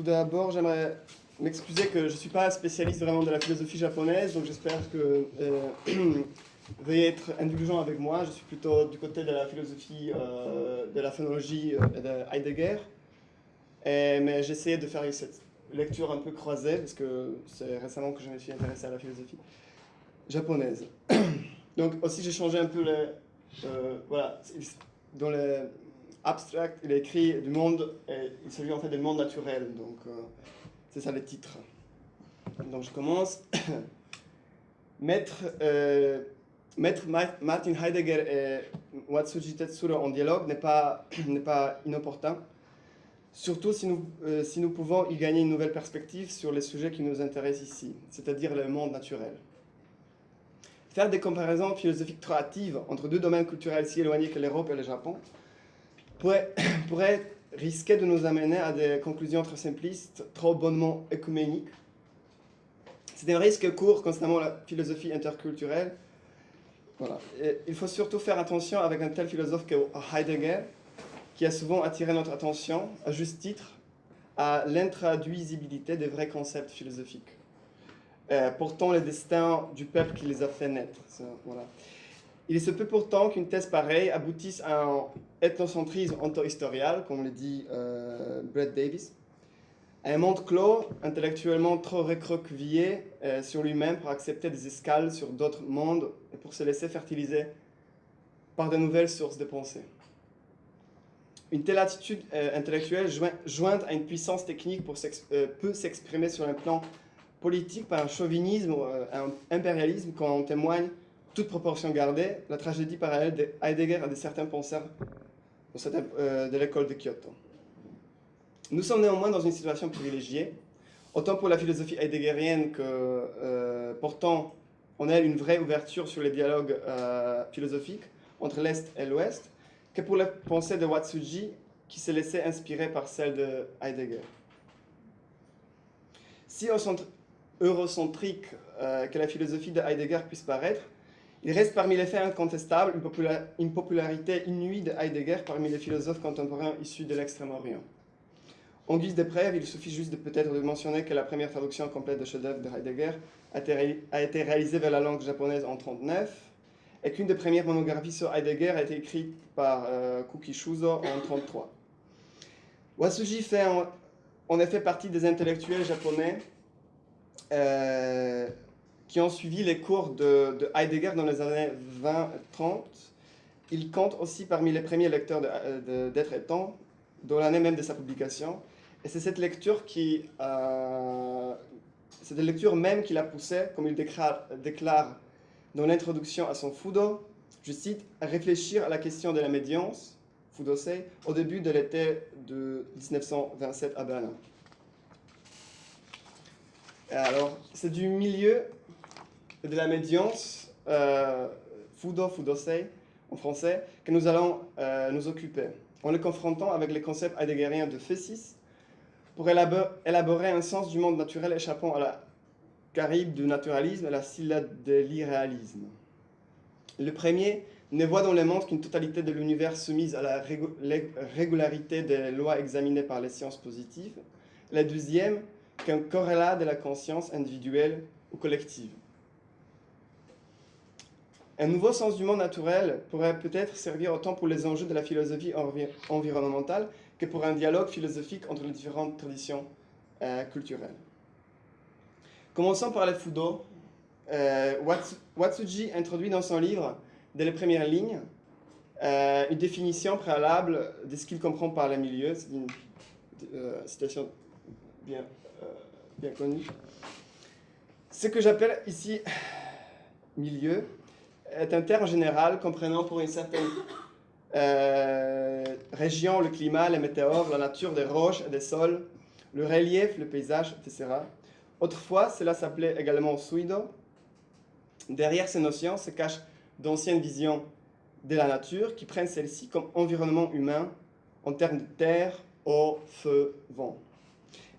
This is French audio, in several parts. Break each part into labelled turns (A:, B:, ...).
A: tout d'abord, j'aimerais m'excuser que je ne suis pas spécialiste vraiment de la philosophie japonaise, donc j'espère que euh, veuillez être indulgent avec moi. Je suis plutôt du côté de la philosophie, euh, de la phonologie euh, de Heidegger. Et, mais j'essayais de faire cette lecture un peu croisée, parce que c'est récemment que je me suis intéressé à la philosophie japonaise. donc aussi, j'ai changé un peu les... Euh, voilà, dans les abstract, il écrit du monde, et il s'agit en fait du monde naturel, donc euh, c'est ça le titre. Donc je commence. Maître, euh, Martin Heidegger et Watsuji Tetsuro en dialogue n'est pas, pas inopportun, surtout si nous, euh, si nous pouvons y gagner une nouvelle perspective sur les sujets qui nous intéressent ici, c'est-à-dire le monde naturel. Faire des comparaisons philosophiques trop hâtives entre deux domaines culturels si éloignés que l'Europe et le Japon pourrait, pourrait risquer de nous amener à des conclusions trop simplistes, trop bonnement écuméniques. C'est un risque court concernant la philosophie interculturelle. Voilà. il faut surtout faire attention avec un tel philosophe que Heidegger, qui a souvent attiré notre attention, à juste titre, à l'intraduisibilité des vrais concepts philosophiques. Euh, pourtant le destin du peuple qui les a fait naître. Voilà. Il se peut pourtant qu'une thèse pareille aboutisse à un ethnocentrisme anto-historial, comme le dit euh, Brett Davis, à un monde clos, intellectuellement trop recroquevillé euh, sur lui-même pour accepter des escales sur d'autres mondes et pour se laisser fertiliser par de nouvelles sources de pensée. Une telle attitude euh, intellectuelle jointe à une puissance technique pour peut s'exprimer sur un plan politique par un chauvinisme un impérialisme quand on témoigne toute proportion gardée, la tragédie parallèle de Heidegger à de certains penseurs euh, de l'école de Kyoto. Nous sommes néanmoins dans une situation privilégiée, autant pour la philosophie heideggerienne que, euh, pourtant, on a une vraie ouverture sur les dialogues euh, philosophiques entre l'Est et l'Ouest, que pour la pensée de Watsuji, qui s'est laissée inspirer par celle de Heidegger. Si eurocentrique que la philosophie de Heidegger puisse paraître, il reste parmi les faits incontestables une, popularité inouïe de Heidegger parmi les philosophes contemporains issus de l'Extrême-Orient. En guise de preuve, il suffit juste de peut-être de mentionner que la première traduction complète de chef-d'œuvre de Heidegger a été, réalisée vers la langue japonaise en 1939 et qu'une des premières monographies sur Heidegger a été écrite par euh, Kuki Shuzo en 1933. Wasuji fait en, effet partie des intellectuels japonais euh, qui ont suivi les cours de, Heidegger dans les années 20-30. Il compte aussi parmi les premiers lecteurs d'Être et Temps, dans l'année même de sa publication. Et c'est cette lecture qui... Euh, c'est la lecture même qui l'a poussé, comme il déclare, déclare dans l'introduction à son Fudo, je cite, à réfléchir à la question de la médiance, Fudosei, au début de l'été de 1927 à Berlin. Alors, c'est du milieu de la médiance, euh, Fudo, Fudosei, en français, que nous allons euh, nous occuper, en le confrontant avec les concepts heideggeriens de Phésis, pour élaborer un sens du monde naturel échappant à la caribe du naturalisme et la syllabe de l'irréalisme. Le premier ne voit dans le monde qu'une totalité de l'univers soumise à la régularité des lois examinées par les sciences positives. Le deuxième, qu'un corrélat de la conscience individuelle ou collective. Un nouveau sens du monde naturel pourrait peut-être servir autant pour les enjeux de la philosophie environnementale que pour un dialogue philosophique entre les différentes traditions euh, culturelles. Commençons par les Fudo. Euh, Watsuji introduit dans son livre, dès les premières lignes, euh, une définition préalable de ce qu'il comprend par le milieu. C'est une citation bien, bien connue. Ce que j'appelle ici milieu, est un terme général comprenant pour une certaine euh, région le climat, les météores, la nature des roches et des sols, le relief, le paysage, etc. Autrefois, cela s'appelait également suido. Derrière ces notions se cachent d'anciennes visions de la nature qui prennent celle-ci comme environnement humain en termes de terre, eau, feu, vent.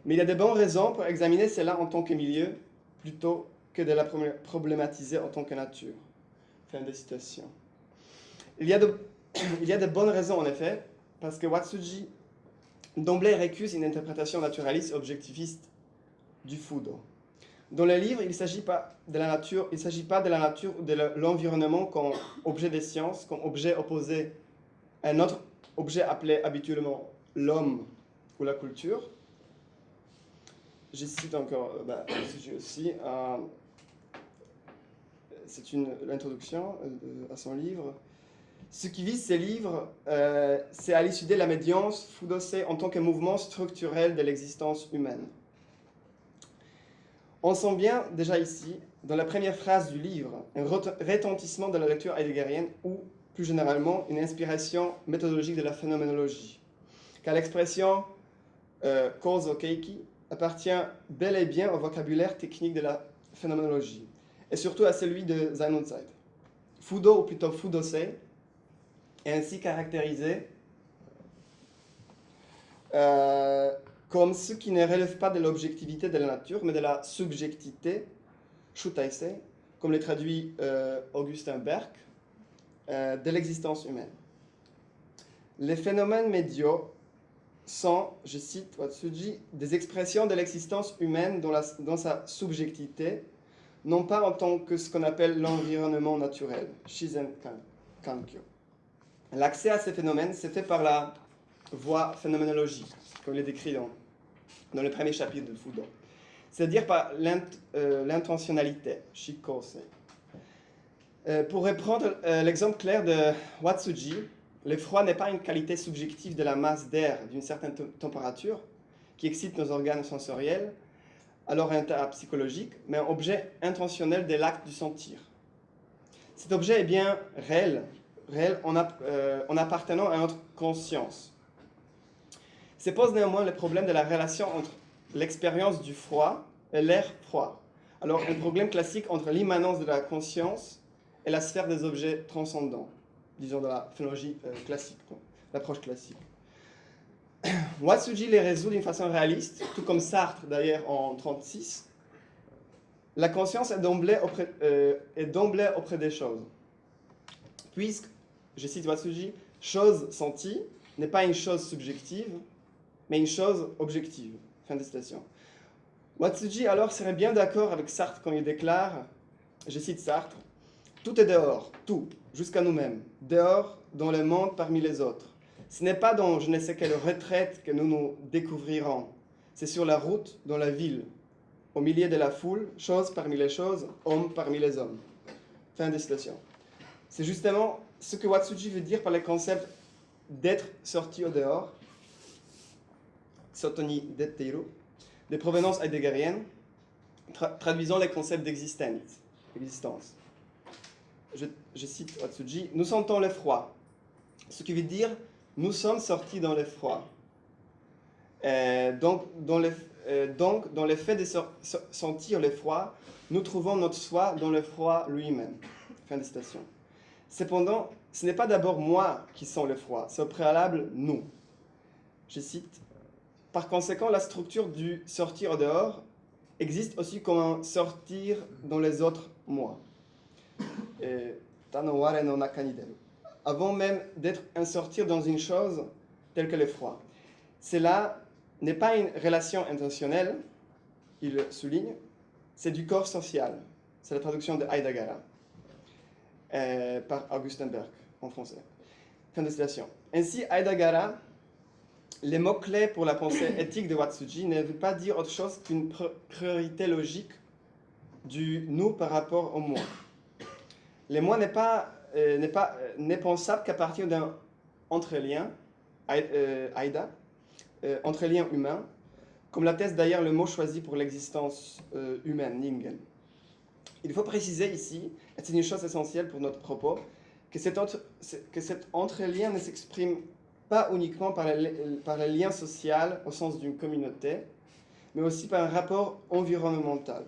A: Mais il y a de bonnes raisons pour examiner cela en tant que milieu plutôt que de la problématiser en tant que nature. Fin de citation. Il y, a de, bonnes raisons, en effet, parce que Watsuji d'emblée récuse une interprétation naturaliste objectiviste du Fudo. Dans le livre, il ne s'agit pas de la nature, il s'agit pas de la nature ou de l'environnement comme objet des sciences, comme objet opposé à un autre objet appelé habituellement l'homme ou la culture. Je cite encore euh, sujet aussi. C'est l'introduction euh, à son livre. Ce qui vise ces livres, c'est à l'étudier la médiance Fudosé en tant que mouvement structurel de l'existence humaine. On sent bien déjà ici, dans la première phrase du livre, un retentissement de la lecture heideggerienne ou, plus généralement, une inspiration méthodologique de la phénoménologie. Car l'expression euh, keiki appartient bel et bien au vocabulaire technique de la phénoménologie, et surtout à celui de Zeit. Fudo, ou plutôt fudosei, est ainsi caractérisé euh, comme ce qui ne relève pas de l'objectivité de la nature, mais de la subjectivité, shutaise, comme le traduit euh, Augustin Berg, euh, de l'existence humaine. Les phénomènes médiaux sont, je cite Watsuji, des expressions de l'existence humaine dans, sa subjectivité, non pas en tant que ce qu'on appelle l'environnement naturel, Shizen Kankyo. L'accès à ces phénomènes s'est fait par la voie phénoménologique, comme il est décrit dans le premier chapitre de Fudo. C'est-à-dire par euh, l'intentionnalité. Euh, pour reprendre euh, l'exemple clair de Watsuji, le froid n'est pas une qualité subjective de la masse d'air d'une certaine température qui excite nos organes sensoriels, alors un état psychologique, mais un objet intentionnel de l'acte du sentir. Cet objet est bien réel, réel en, en appartenant à notre conscience. Se pose néanmoins le problème de la relation entre l'expérience du froid et l'air froid. Alors, un problème classique entre l'immanence de la conscience et la sphère des objets transcendants, disons de la phénologie euh, classique, l'approche classique. Watsuji les résout d'une façon réaliste, tout comme Sartre d'ailleurs en 1936. La conscience est d'emblée auprès, euh, auprès des choses. Puisque, je cite Watsuji, chose sentie n'est pas une chose subjective, mais une chose objective. Fin de citation. Watsuji alors serait bien d'accord avec Sartre quand il déclare, je cite Sartre, Tout est dehors, tout, jusqu'à nous-mêmes, dehors dans le monde parmi les autres. Ce n'est pas dans je ne sais quelle retraite que nous nous découvrirons, c'est sur la route, dans la ville, au milieu de la foule, chose parmi les choses, homme parmi les hommes. Fin de citation. C'est justement ce que Watsuji veut dire par le concept d'être sorti au dehors, Sotoni Detteiru, de provenance heideggerienne, traduisant les concepts d'existence. Je, je, cite Watsuji, nous sentons le froid, ce qui veut dire nous sommes sortis dans le froid. Euh, donc, dans le, euh, donc, dans le fait de sentir le froid, nous trouvons notre soi dans le froid lui-même. Cependant, ce n'est pas d'abord moi qui sens le froid, c'est au préalable nous. Je cite par conséquent, la structure du sortir dehors existe aussi comme un sortir dans les autres mois. Avant même d'être un sortir dans une chose telle que le froid. Cela n'est pas une relation intentionnelle, il souligne, c'est du corps social. C'est la traduction de Heidegger euh, par Augustin Berg en français. Fin de citation. Ainsi, Heidegger les mots-clés pour la pensée éthique de Watsuji ne veulent pas dire autre chose qu'une priorité logique du nous par rapport au moi. Le moi n'est pas, euh, pas euh, n'est pensable qu'à partir d'un entre-lien, euh, Aïda, entre-lien humain, comme l'atteste d'ailleurs le mot choisi pour l'existence humaine, Ningen. Il faut préciser ici, et c'est une chose essentielle pour notre propos, que cet, entre, que entre-lien ne s'exprime pas uniquement par le, par lien social au sens d'une communauté, mais aussi par un rapport environnemental.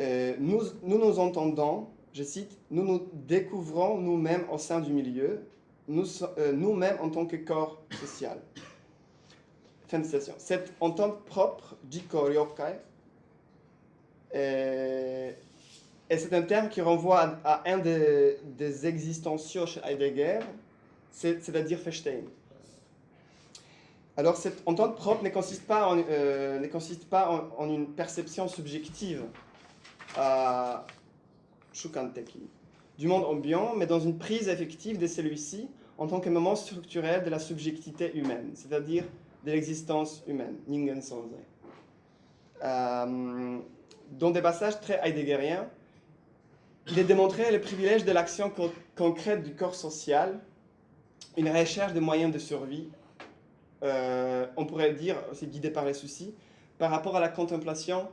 A: Euh, nous nous entendons, je cite, nous nous découvrons nous-mêmes au sein du milieu, euh, nous-mêmes en tant que corps social. Fin de citation. Cette entente propre, Jiko Ryokai, euh, et c'est un terme qui renvoie à, un des, des existentiaux chez Heidegger, c'est-à-dire Feinstein. Alors cette entente propre ne consiste pas en, euh, une perception subjective à Shukanteki du monde ambiant, mais dans une prise effective de celui-ci en tant que moment structurel de la subjectivité humaine, c'est-à-dire de l'existence humaine, Ningen Sanzai. Euh, dans des passages très heideggeriens, il est démontré le privilège de l'action co- concrète du corps social, une recherche de moyens de survie, euh, on pourrait dire, c'est guidé par les soucis, par rapport à la contemplation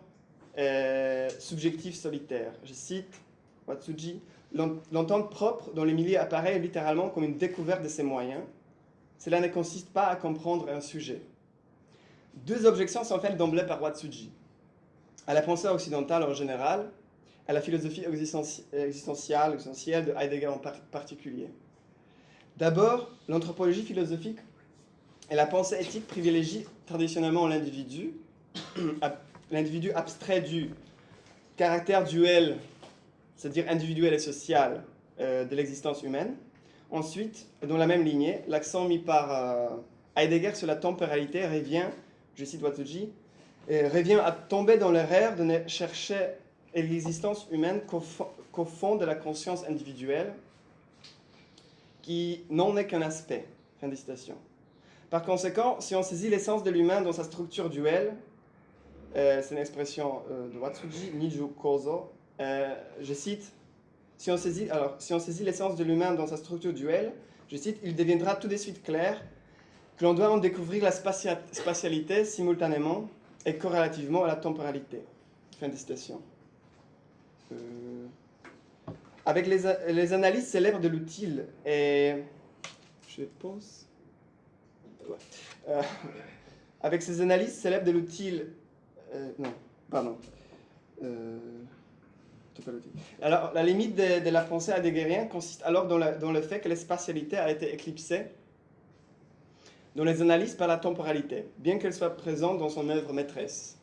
A: euh, subjective solitaire. Je cite Watsuji, L'en- L'entente propre dans les milieux apparaît littéralement comme une découverte de ses moyens. Cela ne consiste pas à comprendre un sujet. Deux objections sont faites d'emblée par Watsuji. À la pensée occidentale en général, à la philosophie existentielle, de Heidegger en par- particulier. D'abord, l'anthropologie philosophique et la pensée éthique privilégient traditionnellement l'individu, l'individu abstrait du caractère duel c'est-à-dire individuel et social, euh, de l'existence humaine. Ensuite, dans la même lignée, l'accent mis par euh, Heidegger sur la temporalité revient, je cite Watsuji, revient à tomber dans l'erreur de ne chercher l'existence humaine qu'au fond de la conscience individuelle, qui n'en est qu'un aspect. Fin de citation. Par conséquent, si on saisit l'essence de l'humain dans sa structure duelle, euh, c'est une expression euh, de Watsuji, Niju Kozo, euh, je cite, si on saisit, l'essence de l'humain dans sa structure duelle, je cite, il deviendra tout de suite clair que l'on doit en découvrir la spatia- spatialité simultanément et corrélativement à la temporalité. Fin de citation. Euh, avec les, analyses célèbres de l'utile et... Je pense... Ouais. Euh, avec ces analyses célèbres de l'utile... non, pardon. Euh, c'est pas l'outil. Alors, la limite de, la pensée heideggerienne consiste alors dans, le fait que la spatialité a été éclipsée dans les analyses par la temporalité, bien qu'elle soit présente dans son œuvre maîtresse.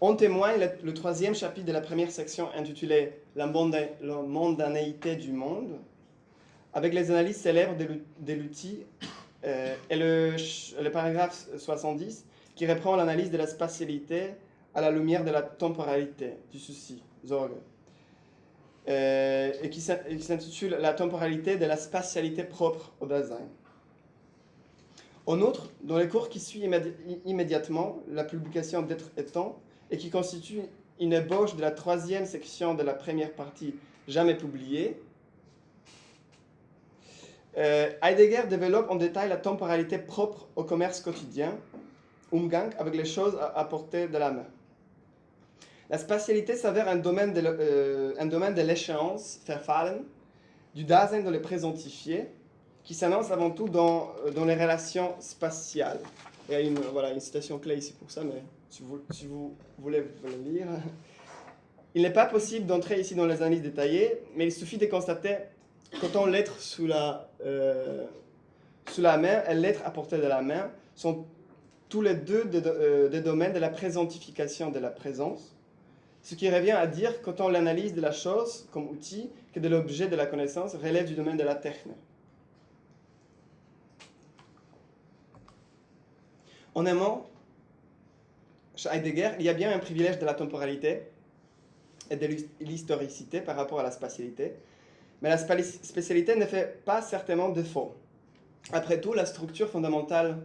A: En témoigne le, troisième chapitre de la première section intitulée La, monda- la mondanéité du monde, avec les analyses célèbres de l'ou- de l'outil euh, et le, le paragraphe 70 qui reprend l'analyse de la spatialité à la lumière de la temporalité, du souci, Euh, et qui s'intitule La temporalité de la spatialité propre au Dasein. En outre, dans les cours qui suivent immédi- immédiatement la publication d'être étant, et qui constitue une ébauche de la troisième section de la première partie jamais publiée, euh, Heidegger développe en détail la temporalité propre au commerce quotidien, Umgang, avec les choses à, à portée de la main. La spatialité s'avère un domaine de, euh, l'échéance, du Dasein dans le présentifié, qui s'annonce avant tout dans, euh, les relations spatiales. Il y a une, voilà, une citation clé ici pour ça, mais si vous, voulez, vous pouvez le lire. Il n'est pas possible d'entrer ici dans les analyses détaillées, mais il suffit de constater qu'autant l'être sous la, euh, sous la main et l'être à portée de la main sont tous les deux des, euh, des domaines de la présentification de la présence, ce qui revient à dire qu'autant l'analyse de la chose comme outil que de l'objet de la connaissance relève du domaine de la techne. En mot, chez Heidegger, il y a bien un privilège de la temporalité et de l'his- l'historicité par rapport à la spatialité, mais la spécialité ne fait pas certainement défaut. Après tout, la structure fondamentale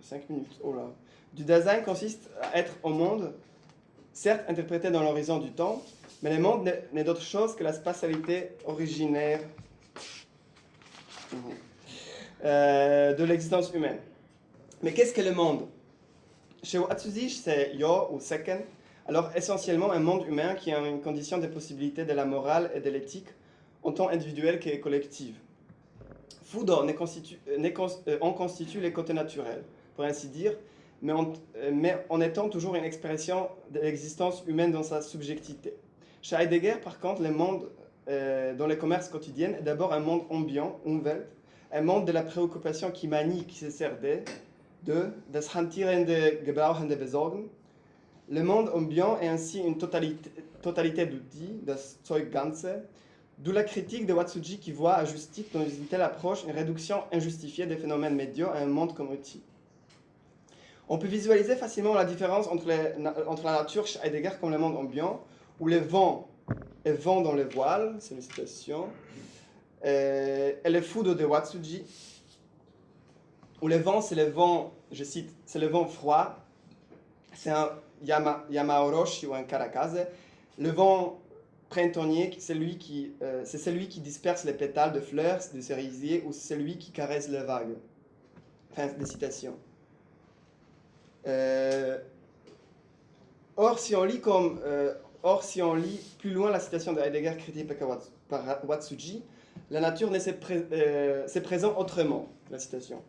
A: 5 minutes, oh là, du design consiste à être au monde, certes interprété dans l'horizon du temps, mais le monde n'est- d'autre chose que la spatialité originaire euh, de l'existence humaine. Mais qu'est-ce que le monde? Chez Watsuji, c'est Yo ou Seken, alors essentiellement un monde humain qui a une condition des possibilités de la morale et de l'éthique en tant individuelle que collective. Fudo ne constitue- euh, euh, en constitue les côtés naturels, pour ainsi dire, mais en, euh, mais en étant toujours une expression de l'existence humaine dans sa subjectivité. Chez Heidegger, par contre, le monde euh, dans le commerce quotidien est d'abord un monde ambiant, Umwelt, un monde de la préoccupation qui manie, qui se sert de, de das hantierende Gebrauchende besorgen. Le monde ambiant est ainsi une totalité, totalité d'outils, das Zeug Ganze, D'où la critique de Watsuji qui voit à juste dans une telle approche une réduction injustifiée des phénomènes médiaux à un monde comme outil. On peut visualiser facilement la différence entre, la nature chez Heidegger comme le monde ambiant, où les vents est vent dans les voiles, c'est une citation, et, et le foudre de Watsuji, où le vent, c'est le vent, je cite, c'est le vent froid, c'est un Yama, Yamaoroshi ou un Karakaze. Le vent printanier, c'est celui, qui, euh, celui qui disperse les pétales de fleurs, de cerisier, ou celui qui caresse les vagues. Fin de citation. Euh, or, si on lit comme euh, Or, si on lit plus loin la citation de Heidegger critiquée par Watsuji, la nature euh, c'est présent autrement, la citation.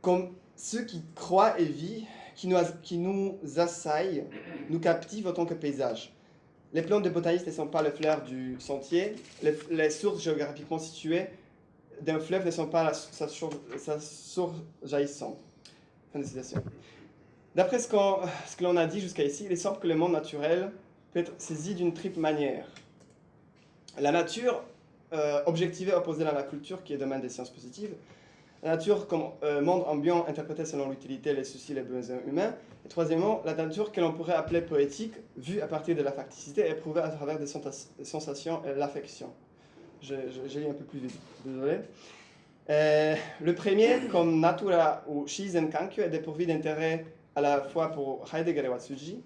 A: Comme ceux qui croient et vivent, qui nous, qui nous assaillent, nous captivent en tant que paysage. Les plantes de botanistes ne sont pas le flair du sentier, les, sources géographiquement situées d'un fleuve ne sont pas sa, source jaillissante. Fin de citation. D'après ce, que l'on a dit jusqu'à ici, il semble que le monde naturel peut être saisi d'une triple manière. La nature, euh, objectivée opposée à la culture, qui est domaine des sciences positives. La nature comme euh, monde ambiant interprété selon l'utilité, les soucis, les besoins humains. Et troisièmement, la nature que l'on pourrait appeler poétique, vue à partir de la facticité éprouvée à travers des sensations et l'affection. J'ai lu un peu plus vite, désolé. Euh, le premier, comme Natura ou Shizen Kankyo, est dépourvu d'intérêt à la fois pour Heidegger et Watsuji,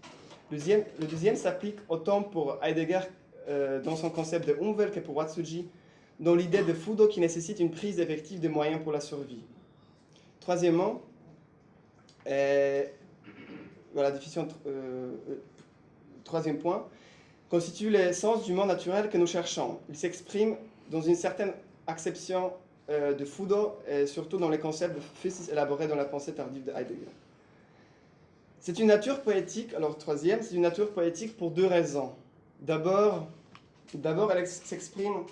A: le deuxième s'applique autant pour Heidegger euh, dans son concept de Umwelt que pour Watsuji, dans l'idée de Fudo qui nécessite une prise effective de moyens pour la survie. Troisièmement, euh, voilà, définition, euh, troisième point, constitue l'essence du monde naturel que nous cherchons. Il s'exprime dans une certaine acception de Fudo, et surtout dans les concepts élaborés dans la pensée tardive de Heidegger. C'est une nature poétique, alors troisième, c'est une nature poétique pour deux raisons. D'abord, elle s'exprime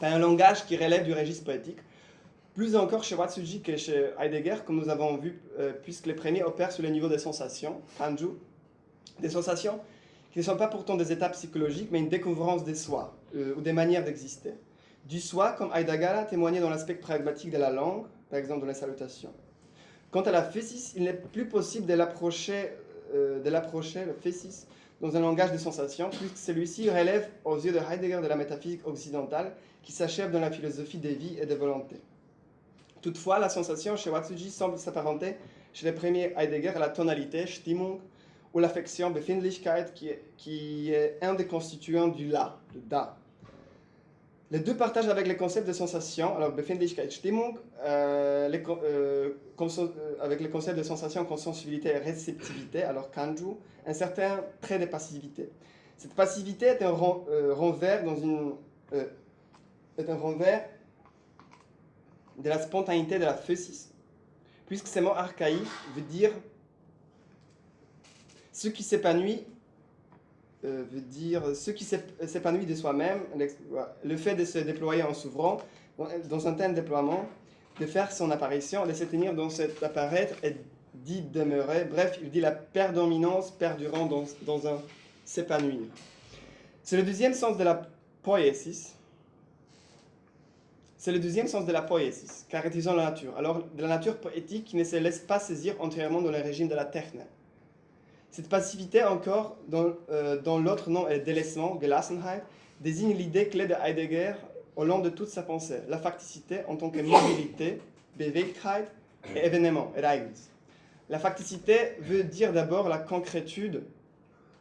A: par un langage qui relève du registre poétique, plus encore chez Watsuji que chez Heidegger, comme nous avons vu, euh, puisque les premiers opèrent sur le niveau des sensations, Anju, des sensations qui ne sont pas pourtant des étapes psychologiques, mais une découvrance des soi, euh, ou des manières d'exister. Du soi, comme Heidegger a témoigné dans l'aspect pragmatique de la langue, par exemple dans les salutations. Quant à la phésis, il n'est plus possible de l'approcher, euh, le phésis, dans un langage de sensation, puisque celui-ci relève aux yeux de Heidegger de la métaphysique occidentale qui s'achève dans la philosophie des vies et des volontés. Toutefois, la sensation chez Watsuji semble s'apparenter chez les premiers Heidegger à la tonalité, Stimmung, ou l'affection, Befindlichkeit, qui est, qui est un des constituants du La, du Da, les deux partagent avec les concepts de sensation, alors euh, les, euh, euh, avec les concepts de sensation, consensibilité et réceptivité, alors Kanju, un certain trait de passivité. Cette passivité est un renvers dans une est un de la spontanéité de la physis, puisque ce mot archaïque veut dire ce qui s'épanouit euh, veut dire ce qui s'épanouit de soi-même, le fait de se déployer en s'ouvrant, dans un tel déploiement, de faire son apparition, de se tenir dans cet apparaître et d'y demeurer. Bref, il dit la prédominance perdurant dans, un s'épanouir. C'est le deuxième sens de la poésis. C'est le deuxième sens de la poésis, caractérisant la nature. Alors, de la nature poétique qui ne se laisse pas saisir entièrement dans le régime de la techne. Cette passivité encore, dans, euh, l'autre nom est délaissement, Gelassenheit, désigne l'idée clé de Heidegger au long de toute sa pensée, la facticité en tant que mobilité, Bewegtheit, et événement, Ereignis. La facticité veut dire d'abord la concrétude,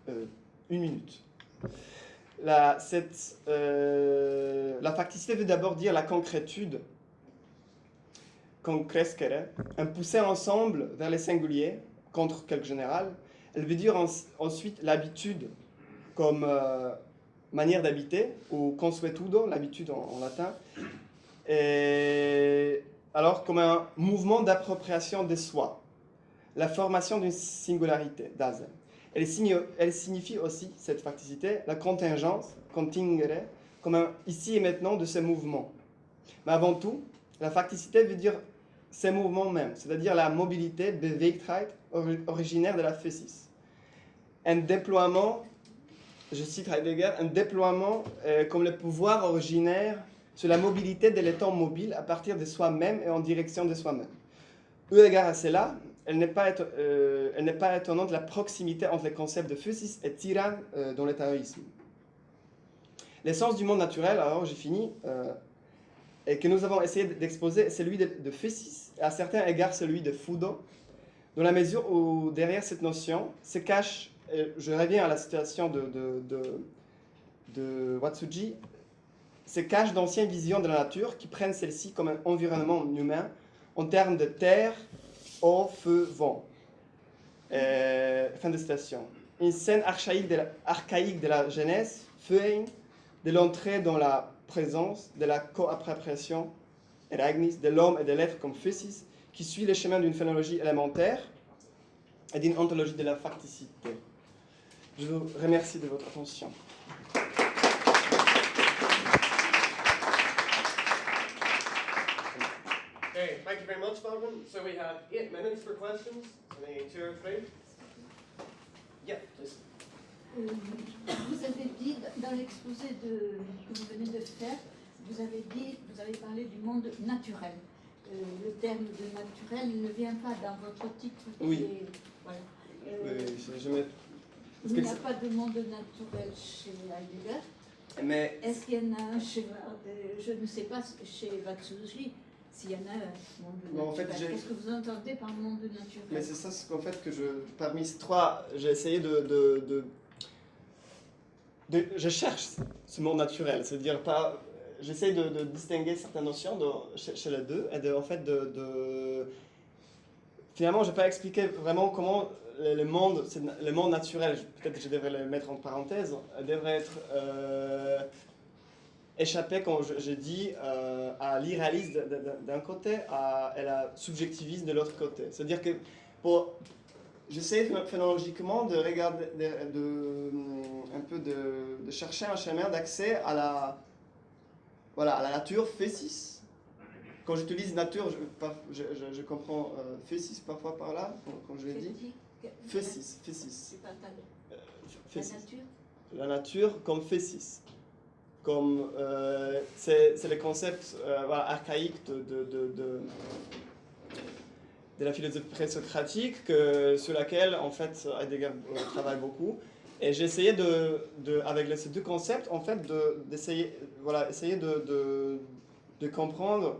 A: euh, une minute. La, cette, euh, la facticité veut d'abord dire la concrétude, concrescere, un pousser ensemble vers les singuliers contre quelque général, elle veut dire ensuite l'habitude comme euh, manière d'habiter, ou consuetudo, l'habitude en, latin, et alors comme un mouvement d'appropriation de soi, la formation d'une singularité, Dasein. Elle, elle, signifie aussi, cette facticité, la contingence, contingere, comme un ici et maintenant de ce mouvement. Mais avant tout, la facticité veut dire ces mouvements même, c'est-à-dire la mobilité, Bewegtheit, originaire de la physis un déploiement je cite Heidegger, un déploiement euh, comme le pouvoir originaire sur la mobilité de l'état mobile à partir de soi-même et en direction de soi-même. Eu égard à cela, elle n'est pas, euh, pas étonnante la proximité entre les concepts de physis et tyranne euh, dans l'étaoïsme. L'essence du monde naturel, alors j'ai fini, et que nous avons essayé d'exposer, c'est celui de, de et à certains égards celui de Fudo, dans la mesure où derrière cette notion se cache je reviens à la situation de, de, Watsuji, se cachent d'anciennes visions de la nature qui prennent celle-ci comme un environnement humain en termes de terre, eau, feu, vent. Fin de citation. Une scène archaïque de la, archaïque de la Genèse, de l'entrée dans la présence, de la co-appropriation, de l'homme et de l'être comme physis, qui suit le chemin d'une phénologie élémentaire et d'une ontologie de la facticité. Je vous remercie de votre attention.
B: Okay, thank you very much, Baldwin. So we have eight minutes for questions. Any two or three? Yeah, please.
C: Euh, vous avez dit dans l'exposé que vous venez de faire, vous avez dit, vous avez parlé du monde naturel. Euh, le terme de naturel ne vient pas dans votre titre.
A: Oui. voilà. Euh, oui, je, mets
C: il n'y a pas de monde naturel chez Heidegger. Mais est-ce qu'il y en a un chez, euh, je ne sais pas, chez Watsuji, s'il y en a un monde naturel. Qu'est-ce que vous entendez par monde naturel?
A: Mais c'est ça ce qu'en fait que je, parmi ces trois, j'ai essayé de, de, de, je cherche ce monde naturel, c'est-à-dire pas, j'essaie de, distinguer certaines notions chez, chez, les deux et en fait de, finalement je n'ai pas expliqué vraiment comment le monde, le monde naturel, peut-être que je devrais le mettre en parenthèse, devrait être euh, échappé, comme je, dis, euh, à l'irréalisme d'un côté à, et la subjectivisme de l'autre côté. C'est-à-dire que pour j'essaie phénoménologiquement de regarder, de, un peu de, chercher un chemin d'accès à la, voilà, la nature fécis. Quand j'utilise nature, je, je, comprends euh, parfois par là, comme je l'ai dit. Fécis, fécis.
C: Euh, la nature
A: La nature comme fécis. Comme, euh, c'est le concept euh, archaïque de, de, de, de, la philosophie présocratique que, sur laquelle, en fait, Heidegger travaille beaucoup. Et j'ai essayé de, de, avec ces deux concepts, en fait, d'essayer voilà, essayer de, de comprendre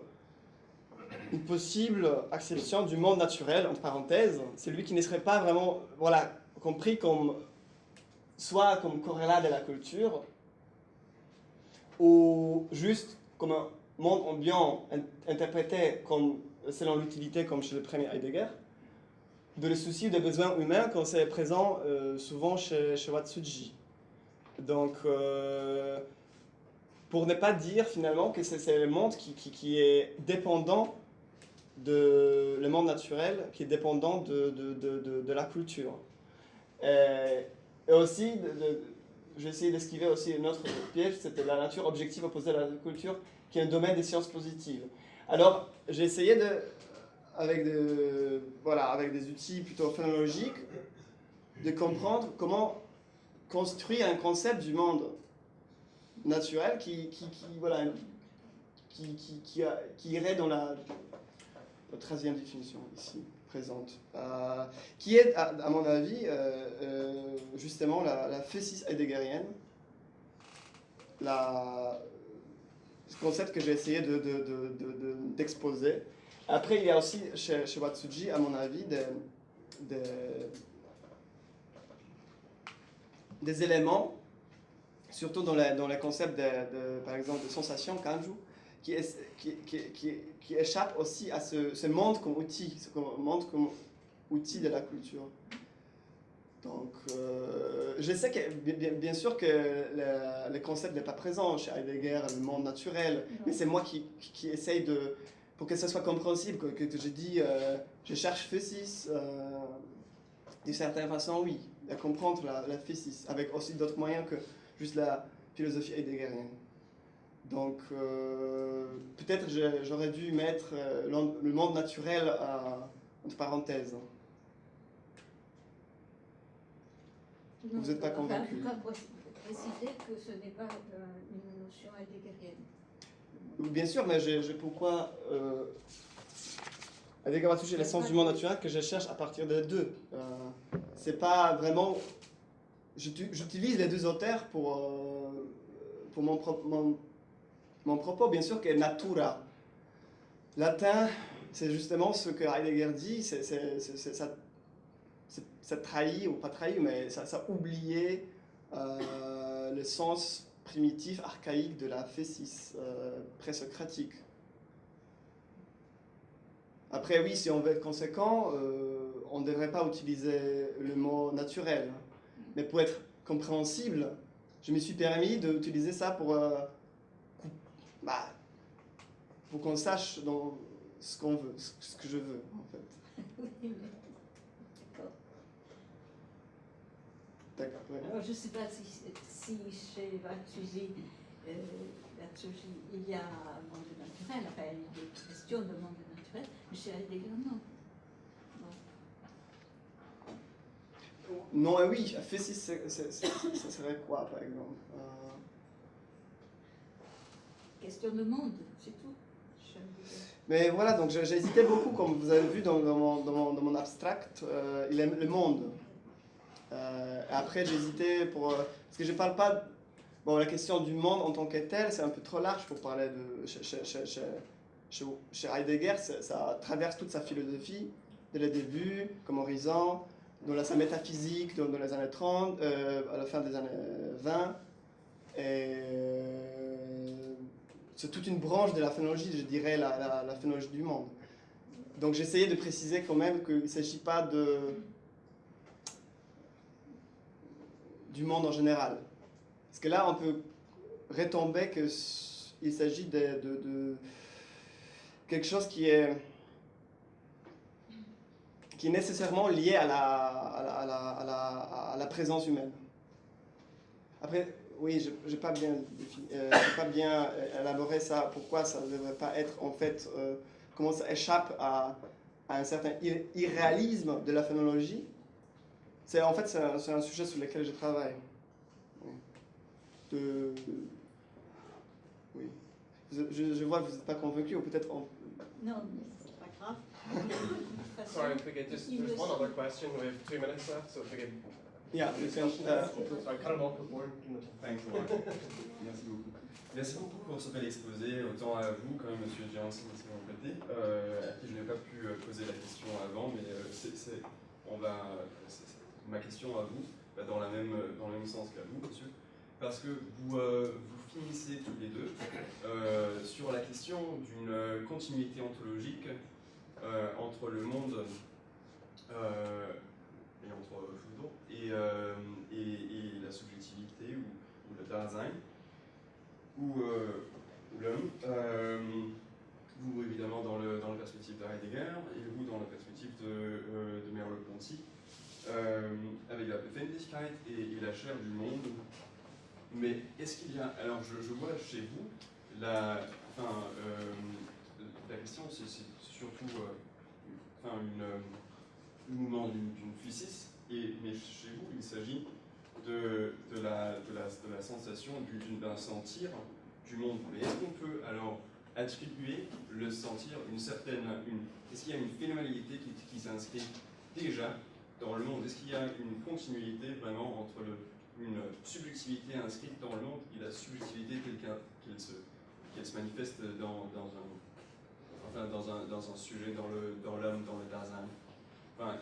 A: une possible acception du monde naturel, entre parenthèses, c'est lui qui ne serait pas vraiment voilà, compris comme soit comme corrélat de la culture, ou juste comme un monde ambiant interprété comme, selon l'utilité, comme chez le premier Heidegger, de le souci des besoins humains quand c'est présent euh, souvent chez, chez Watsuji. Donc, euh, pour ne pas dire finalement que c'est le monde qui, qui, qui est dépendant de le monde naturel qui est dépendant de, de, de, la culture. Et, aussi, j'ai essayé d'esquiver aussi un autre piège, c'était la nature objective opposée à la culture, qui est un domaine des sciences positives. Alors, j'ai essayé de, avec, voilà, avec des outils plutôt phénoménologiques, de comprendre comment construire un concept du monde naturel qui, qui, voilà, qui, qui, qui, qui irait dans la la troisième définition ici présente, euh, qui est, à, mon avis, euh, euh, justement la, la physis heideggerienne, la, ce concept que j'ai essayé d'exposer. De, de, Après, il y a aussi chez, chez Watsuji, à mon avis, des, éléments, surtout dans, les, dans le concept, de, par exemple, de sensation, kanju, qui, est, qui, qui, qui, échappe aussi à ce, ce, monde comme outil, ce monde comme outil de la culture. Donc, euh, je sais que, bien, bien sûr que le, le concept n'est pas présent chez Heidegger, le monde naturel, mais c'est moi qui, qui, essaye de, pour que ce soit compréhensible, que, que, je dis, euh, je cherche physis, euh, d'une certaine façon, oui, à comprendre la, la physis, avec aussi d'autres moyens que juste la philosophie heideggerienne. Donc, euh, peut-être j'aurais dû mettre le monde naturel entre parenthèses. Vous n'êtes pas convaincu
C: préciser que ce n'est pas une notion heideggerienne.
A: Bien sûr, mais j'ai pourquoi euh, toucher l'essence du monde naturel que je cherche à partir des deux. Euh, c'est pas vraiment. J'utilise les deux auteurs pour, euh, pour mon, mon, mon, propos, bien sûr, que natura. Latin, c'est justement ce que Heidegger dit, ça, trahit, ou pas trahi, mais ça, ça euh, le sens primitif, archaïque de la phésis euh, présocratique. Après, oui, si on veut être conséquent, euh, on ne devrait pas utiliser le mot naturel. Mais pour être compréhensible, je me suis permis d'utiliser ça pour, euh, bah, pour qu'on sache dans ce qu'on veut, ce que je veux, en fait.
C: D'accord. Alors, je ne sais pas si, si chez Vatsuji, euh, il y a un monde naturel, enfin, il y a des questions de monde naturel, mais chez Heidegger, non.
A: Non, et oui, fait si ça serait quoi, par exemple euh...
C: Question de monde, c'est tout.
A: Mais voilà, donc hésité beaucoup, comme vous avez vu dans, dans, mon, dans mon, dans mon abstract, euh, il aime le monde. Euh, après, j'hésitais pour. Euh, parce que je parle pas. Bon, la question du monde en tant que tel, c'est un peu trop large pour parler de. Chez, chez, chez, chez Heidegger, ça, traverse toute sa philosophie, dès le début, comme horizon, dans sa métaphysique, dans, les années 30, euh, à la fin des années 20. Et c'est toute une branche de la phénologie, je dirais, la, la, la phénologie du monde. Donc j'essayais de préciser quand même qu'il ne s'agit pas de du monde en général. Parce que là, on peut retomber qu'il s'agit de, quelque chose qui est, qui est nécessairement lié à la, présence humaine. Après, oui, je n'ai pas, bien, euh, bien élaboré ça, pourquoi ça ne devrait pas être en fait, euh, comment ça échappe à, à un certain irréalisme de la phénologie c'est en fait c'est un, sujet sur lequel je travaille. De, oui. Je, je, vois que vous n'êtes pas convaincu ou peut-être
C: en... Non, mais c'est pas grave.
B: Sorry, if we could just, there's one other question. We have two minutes left, so if we could.
A: Yeah, we can. Uh,
B: Sorry, cut him off before.
D: Thanks a lot. Merci beaucoup. Merci beaucoup pour ce bel exposé, autant à vous quand même, Monsieur Janssen, si vous me euh, à qui je n'ai pas pu euh, poser la question avant, mais euh, c'est, on va, ma question à vous va dans, la même, dans le même sens qu'à vous, monsieur, parce que vous, euh, vous finissez tous les deux euh, sur la question d'une continuité ontologique euh, entre le monde et entre et, et, et, la subjectivité ou, le Dasein, ou, l'homme. vous, évidemment, dans, le, dans la perspective de Heidegger, et vous, dans la perspective de, de Merleau-Ponty euh, avec la Befindlichkeit et, la chair du monde. Mais est-ce qu'il y a. Alors, je, vois chez vous, la, enfin, euh, la question, c'est surtout euh, enfin, une, mouvement d'une physis, et, mais chez vous, il s'agit de, de, la, de, la, de la sensation d'un sentir du monde. Mais est-ce qu'on peut alors attribuer le sentir une certaine. Une, Est-ce qu'il y a une phénoménalité qui, qui s'inscrit déjà dans le monde Est-ce qu'il y a une continuité vraiment entre le, une subjectivité inscrite dans le monde et la subjectivité telle qu'elle se, se manifeste dans, dans, un, enfin, dans, un, dans un sujet, dans l'homme, dans, dans le enfin,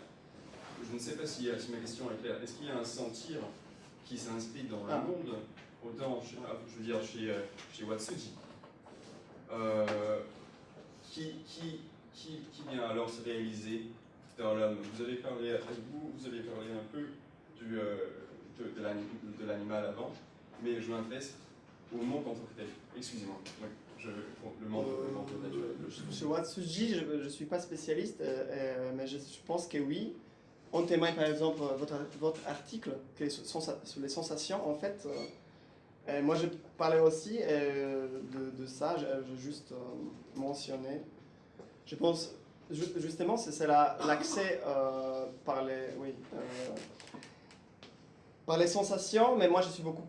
D: Je ne sais pas si, si, ma question est claire. Est-ce qu'il y a un sentir qui s'inscrit dans le ah. monde, autant, ah, je veux dire, chez, chez Watsuji, euh, qui, qui, qui, qui vient alors se réaliser vous avez parlé vous, vous avez parlé un peu du, euh, de, de l'animal avant, mais je m'intéresse au monde en tant que tel. Excusez-moi. Je, le monde, euh, naturel.
A: Chez Watsuji, je ne suis pas spécialiste, euh, mais je, je, pense que oui. On témoigne par exemple votre, votre article sur, sur les sensations. En fait, moi je parlais aussi de, de, ça, j'ai juste mentionné. Je pense Justement, c'est l'accès euh, par les. Oui. Euh, par les sensations, mais moi je suis beaucoup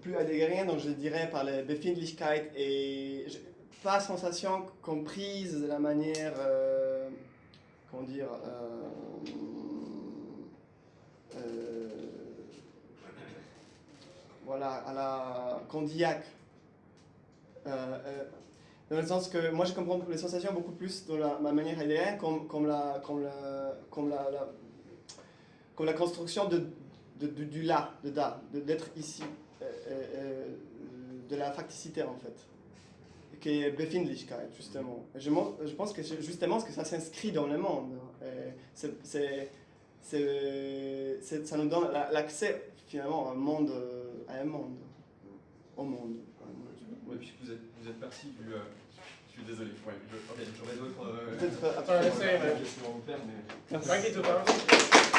A: plus adhérent, donc je dirais par les Befindlichkeit et pas sensation comprise de la manière, euh, comment dire, euh, voilà, à la. Dans le sens que moi je comprends les sensations beaucoup plus dans ma manière adhérente comme, la, comme, la, comme, la, comme la construction de du là, de da, d'être ici, euh, euh, euh, de la facticité en fait, qui est Befindlichkeit justement. Je, je pense que justement que ça s'inscrit dans le monde, c'est, ça nous donne l'accès finalement à un monde, à un monde, au monde.
D: Oui, puisque vous êtes, vous du... suis désolé, ouais, j'aurais d'autres...
B: Peut-être... Euh, questions à vous faire, mais... Merci.